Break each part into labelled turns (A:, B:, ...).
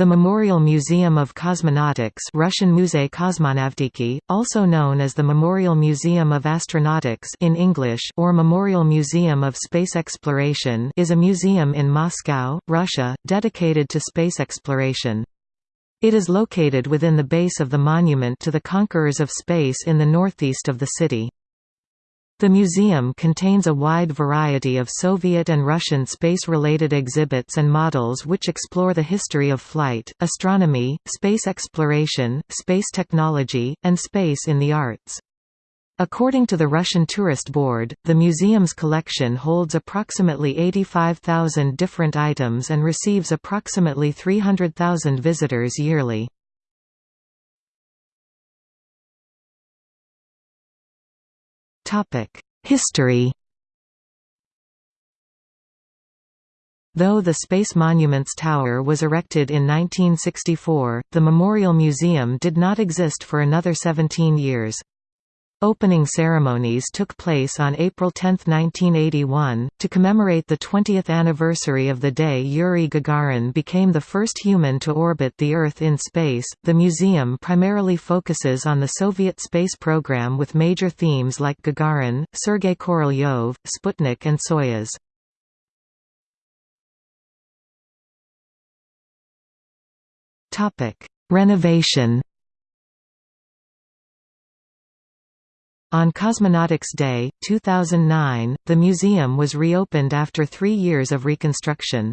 A: The Memorial Museum of Cosmonautics Russian Muzey Kosmonavtiki, also known as the Memorial Museum of Astronautics in English or Memorial Museum of Space Exploration is a museum in Moscow, Russia, dedicated to space exploration. It is located within the base of the Monument to the Conquerors of Space in the northeast of the city. The museum contains a wide variety of Soviet and Russian space-related exhibits and models which explore the history of flight, astronomy, space exploration, space technology, and space in the arts. According to the Russian Tourist Board, the museum's collection holds approximately 85,000 different items and receives approximately 300,000 visitors yearly. History Though the Space Monuments Tower was erected in 1964, the Memorial Museum did not exist for another 17 years. Opening ceremonies took place on April 10, 1981, to commemorate the 20th anniversary of the day Yuri Gagarin became the first human to orbit the Earth in space. The museum primarily focuses on the Soviet space program with major themes like Gagarin, Sergei Korolyov, Sputnik, and Soyuz. Topic: Renovation. On Cosmonautics Day, 2009, the museum was reopened after three years of reconstruction.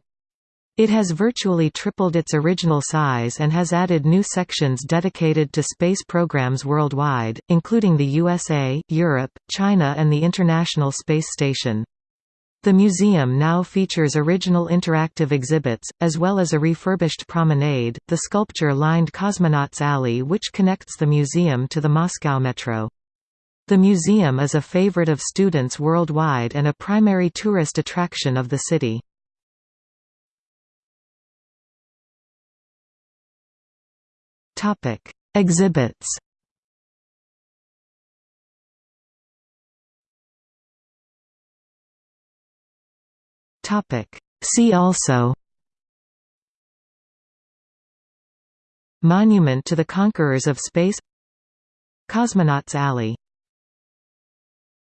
A: It has virtually tripled its original size and has added new sections dedicated to space programs worldwide, including the USA, Europe, China and the International Space Station. The museum now features original interactive exhibits, as well as a refurbished promenade, the sculpture-lined Cosmonauts Alley which connects the museum to the Moscow Metro. The museum is a favorite of students worldwide and a primary tourist attraction of the city. Topic: Exhibits. Topic: See also Monument to the Conquerors of Space Cosmonauts Alley